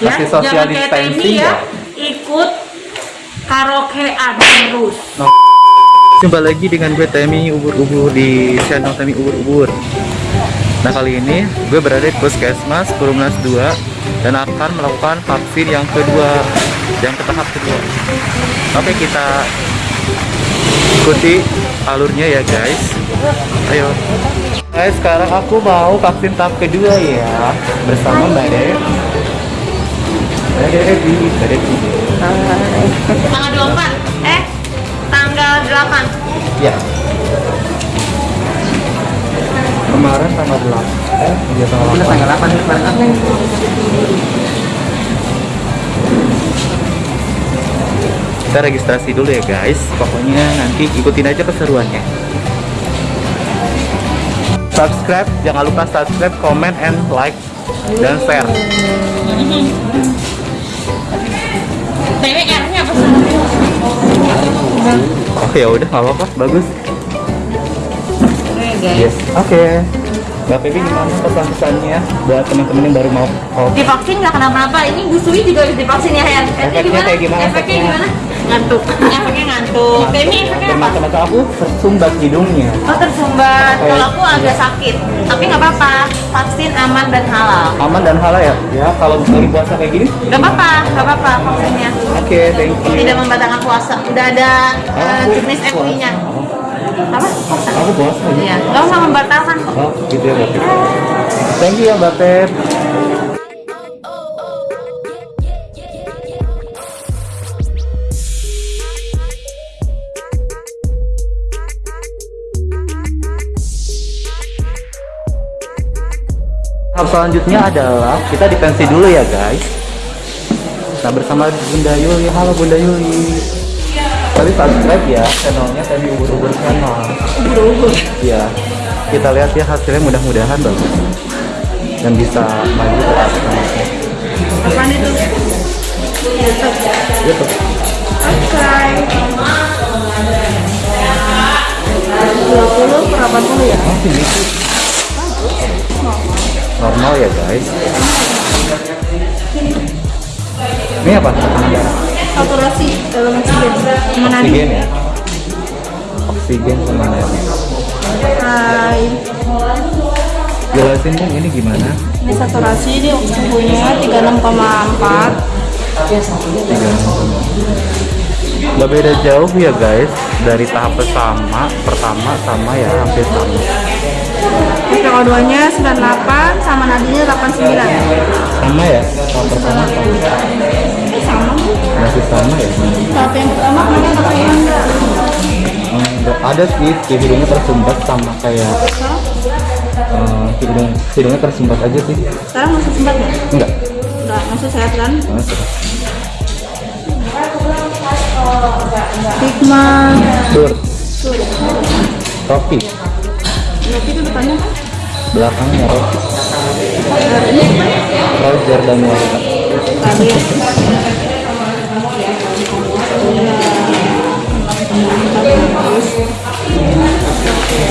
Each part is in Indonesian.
Ya, Masih social jangan kayak Temi ya. ya? Ikut karaokean terus. Jumpa lagi dengan gue Temi Ubur-Ubur di channel Temi Ubur-Ubur Nah kali ini gue berada di Puskesmas Perumnas 2 Dan akan melakukan vaksin yang kedua Yang ke tahap kedua Oke kita ikuti alurnya ya guys Ayo Guys sekarang aku mau vaksin tahap kedua ya Bersama Mbak Dek Tanggal 24. Eh, tanggal 8. Ya. Kemarin tanggal 8. Eh, iya tanggal 8. tanggal 8 kemarin apa Kita registrasi dulu ya guys. Pokoknya nanti ikutin aja keseruannya. Subscribe, jangan lupa subscribe, comment, and like dan share. TWR-nya apa sih? Oh ya udah nggak apa-apa, bagus. Oke. Yes. Oke. Mbak Pepi gimana pesan-pesannya buat teman-teman yang baru mau mau Divaksin nggak kenapa-napa. Ini Bu Sui juga harus divaksin ya. Eh, Efeknya kayak gimana Efeknya efeknya? gimana? Ngantuk. Efeknya ngantuk. Temi efeknya apa? Teman-teman aku tersumbat hidungnya. Oh tersumbat. Oke. Kalau aku agak sakit, tapi nggak apa-apa. Vaksin aman dan halal. Aman dan halal ya? Ya, kalau lagi puasa kayak gini. Nggak apa-apa, nggak apa-apa vaksinnya. Oke, thank you. Tidak membatalkan puasa. Udah ada uh, juknis MUI-nya. Apa? Puasa. Aku puasa ya? Iya, nggak usah membatalkan. Oh, gitu ya Mbak. Thank you ya Mbak Pep. Tahap selanjutnya adalah kita dipensi dulu ya guys. Nah bersama Bunda Yuli, halo Bunda Yuli. Tapi subscribe ya channelnya tadi ubur-ubur channel. Ubur-ubur. Ya, kita lihat ya hasilnya mudah-mudahan bagus dan bisa maju ke atas. Apaan itu? YouTube. YouTube. Oke. 20 per 80 ya? Masih gitu. Ya guys. Ini apa? Saturasi dalam oksigen. Mana Oksigen ya. Oksigen sama nadi. Hai. Jelasin dong ini gimana? Ini saturasi ini suhunya 36,4. Gak beda jauh ya guys dari tahap pertama, pertama sama ya hampir sama. SPO2 nya 98 sama nadinya 89. Sama ya? Tahap pertama sama. Ini sama Bu. Masih sama ya? Tahap yang pertama kemarin apa yang enggak? Enggak ada sih, si hidungnya tersumbat sama kayak eh, hidung hidungnya tersumbat aja sih. Sekarang masih sempat nggak? Enggak. Enggak, masih sehat kan? Masih. Hikmah. Sur. Rocky. Berarti itu depannya kan? Belakangnya Rocky. Roger dan.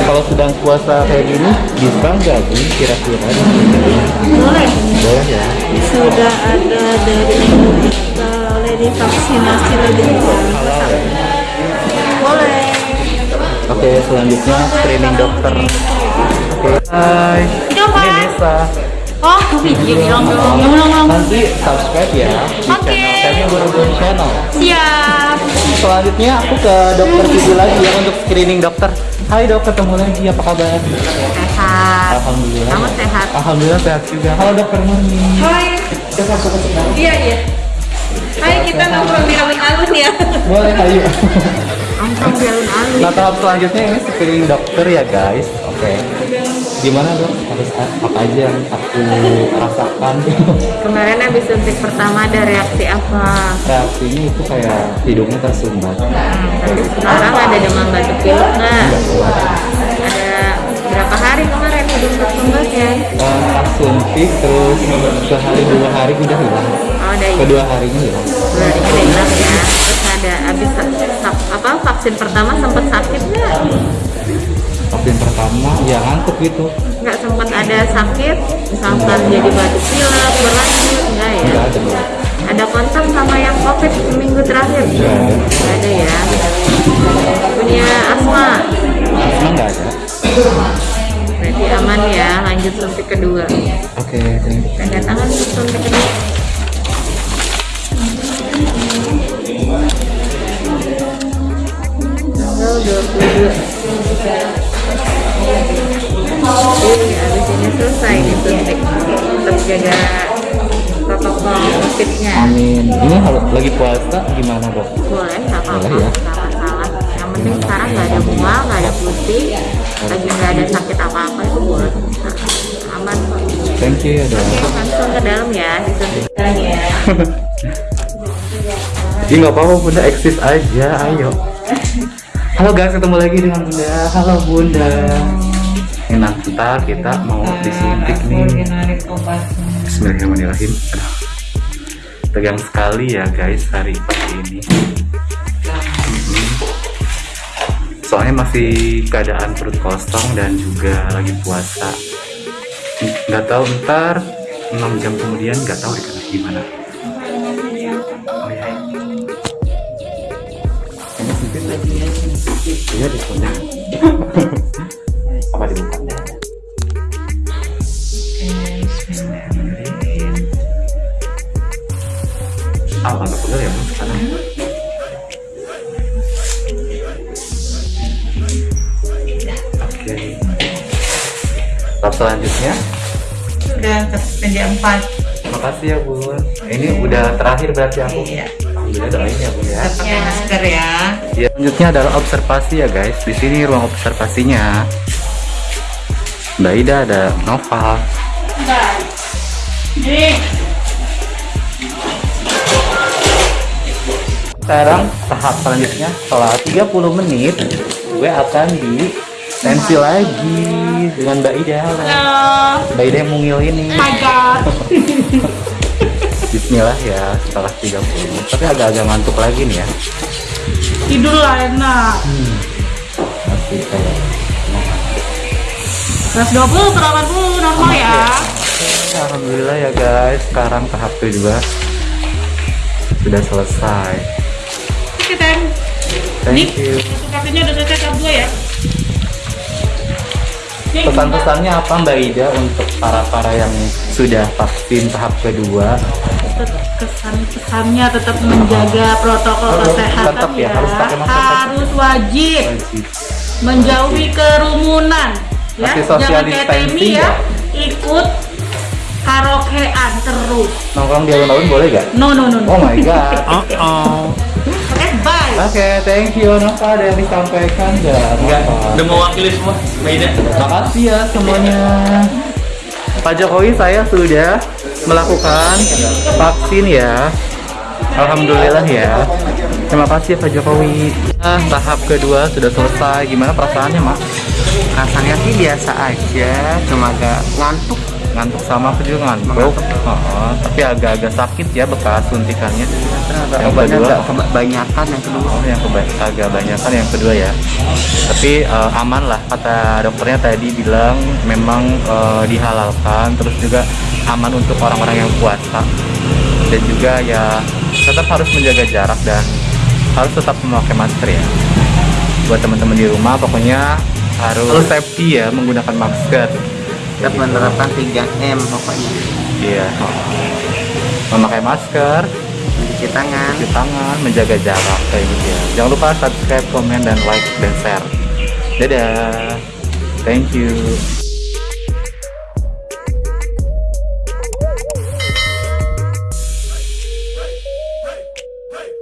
Kalau sedang puasa kayak gini, bisa nggak sih kira-kira? Boleh. Boleh ya. Sudah ada dari boleh divaksinasi lagi. Halal ya. Boleh. Oke, selanjutnya screening dokter. Oke. Hai. Itu apa? Ini Nisa. Oh, video bilang belum. Belum, belum. Nanti subscribe ya di Oke. channel kami Berhubung Channel. Siap. Selanjutnya aku ke dokter Vivi lagi ya untuk screening dokter. Hai dok, ketemu lagi. Apa kabar? Sehat. Alhamdulillah. Kamu sehat? Alhamdulillah sehat juga. Halo dokter Murni. Hai. Kita masuk ke. Iya, iya. Hai, kita nongkrong di alun-alun ya. Boleh, ayo. Nongkrong di alun-alun. Nah tahap selanjutnya ini screening dokter ya guys. Oke. Gimana dok? Harus apa aja yang aku rasakan? Kemarin habis suntik pertama ada reaksi apa? Reaksinya itu kayak hidungnya tersumbat. Tapi sekarang ada demam batuk pilek nggak? Ada berapa hari kemarin hidung tersumbat ya? Eh, Pas suntik terus sehari dua hari udah hilang. Oh, ada ini. Kedua harinya hilang. Dua hari udah hilang ya. Terus ada habis sa- apa vaksin pertama sempat sakit nggak? Vaksin pertama ya ngantuk gitu. Nggak sempat ada sakit misalkan jadi batuk pilek berlanjut enggak ya? Nggak ada ada kontak sama yang covid seminggu terakhir? Nggak ada. nggak ada ya. Punya asma? Asma nggak ada. Berarti aman ya lanjut suntik kedua. Oke you. tanda tangan suntik kedua Jadi ini selesai disuntik tetap jaga protokol COVID-nya amin. Ini kalau lagi puasa gimana dok? Boleh apa-apa. Boleh ya? masalah. Yang penting sekarang nggak ada mual nggak ada putih lagi nggak ada sakit apa-apa itu boleh. Nah, aman kok. Thank you ya dok. Oke, langsung ke dalam ya disuntik ya Ih nggak apa-apa bunda eksis aja ayo halo guys ketemu lagi dengan bunda. Halo bunda. Ini nanti ntar kita mau disuntik nih. Bismillahirrahmanirrahim. Aduh. tegang sekali ya guys hari pagi ini. Mm-mm. soalnya masih keadaan perut kosong dan juga lagi puasa. Nggak tahu ntar 6 jam kemudian nggak tahu dikasih gimana iya di pundak apa di buka Ah, agak pegel ya, Bu, sekarang. Oke. Tahap selanjutnya, Sudah ke meja 4 makasih ya Bun. Ini udah terakhir berarti aku. Iya. Alhamdulillah doain ya ya. Tetap pakai masker ya. Ya, selanjutnya adalah observasi ya guys. Di sini ruang observasinya. Mbak Ida ada Nova. Sekarang tahap selanjutnya setelah 30 menit gue akan di tensi lagi dengan Mbak Ida. Halo. Mbak Ida yang mungil ini. my god. Bismillah ya setelah 30 menit. Tapi agak-agak ngantuk lagi nih ya. Tidur lah enak. Masih kayak 120 per 80 normal ya. Alhamdulillah ya guys, sekarang tahap kedua sudah selesai. Oke, Ten. Thank you. Kartunya udah selesai tahap 2 ya. Ini Pesan-pesannya apa Mbak Ida untuk para-para yang sudah vaksin tahap kedua? Tetap kesan-pesannya tetap menjaga protokol Harus- kesehatan tetap ya, ya. harus pakai masker. Harus wajib Wajib. menjauhi kerumunan ya. Jangan kayak Temi ya? ya. Ikut karaokean terus. Nongkrong di alun-alun boleh gak? No no no. no. Oh my god. Oke, bye. Oke, thank you Nova ada yang disampaikan nggak? Enggak, udah mewakili semua Mbak Ida. Makasih ya semuanya. Pak Jokowi saya sudah melakukan vaksin ya. Alhamdulillah ya. Terima kasih Pak Jokowi. Nah, tahap kedua sudah selesai. Gimana perasaannya, Mak? rasanya sih biasa aja cuma agak ngantuk Ngantuk sama aku juga ngantuk. Oh, tapi agak-agak sakit ya bekas suntikannya. Yang kedua, kebanyakan yang kedua oh, yang keba- agak banyak kan yang kedua ya. Tapi eh, aman lah kata dokternya tadi bilang memang eh, dihalalkan terus juga aman untuk orang-orang yang puasa dan juga ya tetap harus menjaga jarak dan harus tetap memakai masker ya. Buat teman-teman di rumah pokoknya harus safety ya menggunakan masker. tetap menerapkan 3M pokoknya Iya. Memakai masker, mencuci tangan cuci tangan, menjaga jarak kayak gitu ya. Jangan lupa subscribe, komen, dan like dan share. Dadah. Thank you.